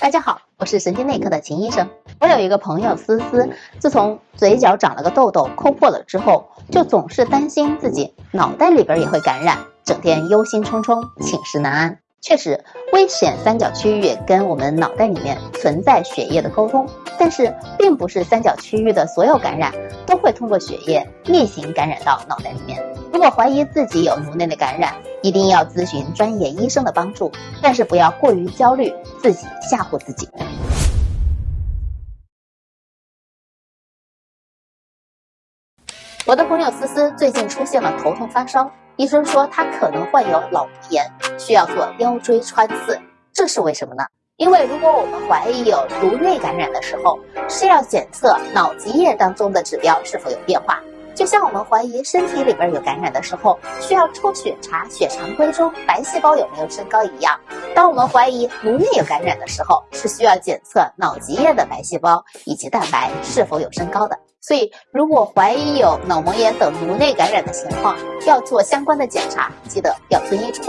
大家好，我是神经内科的秦医生。我有一个朋友思思，自从嘴角长了个痘痘抠破了之后，就总是担心自己脑袋里边也会感染，整天忧心忡忡，寝食难安。确实，危险三角区域跟我们脑袋里面存在血液的沟通，但是并不是三角区域的所有感染都会通过血液逆行感染到脑袋里面。如果怀疑自己有颅内的感染，一定要咨询专业医生的帮助，但是不要过于焦虑，自己吓唬自己。我的朋友思思最近出现了头痛发烧，医生说她可能患有脑膜炎，需要做腰椎穿刺。这是为什么呢？因为如果我们怀疑有颅内感染的时候，是要检测脑脊液当中的指标是否有变化。就像我们怀疑身体里边有感染的时候，需要抽血查血常规中白细胞有没有升高一样，当我们怀疑颅内有感染的时候，是需要检测脑脊液的白细胞以及蛋白是否有升高的。所以，如果怀疑有脑膜炎等颅内感染的情况，要做相关的检查，记得要遵医嘱。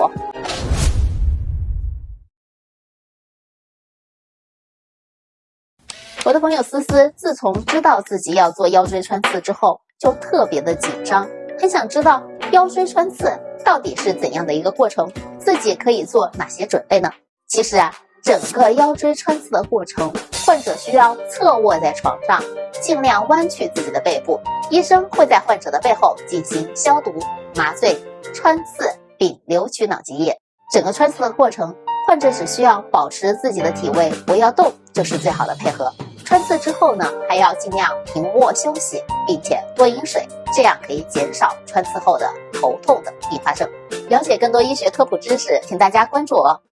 我的朋友思思，自从知道自己要做腰椎穿刺之后，就特别的紧张，很想知道腰椎穿刺到底是怎样的一个过程，自己可以做哪些准备呢？其实啊，整个腰椎穿刺的过程，患者需要侧卧在床上，尽量弯曲自己的背部，医生会在患者的背后进行消毒、麻醉、穿刺并留取脑脊液。整个穿刺的过程，患者只需要保持自己的体位，不要动，就是最好的配合。穿刺之后呢，还要尽量平卧休息，并且多饮水，这样可以减少穿刺后的头痛的并发症。了解更多医学科普知识，请大家关注我。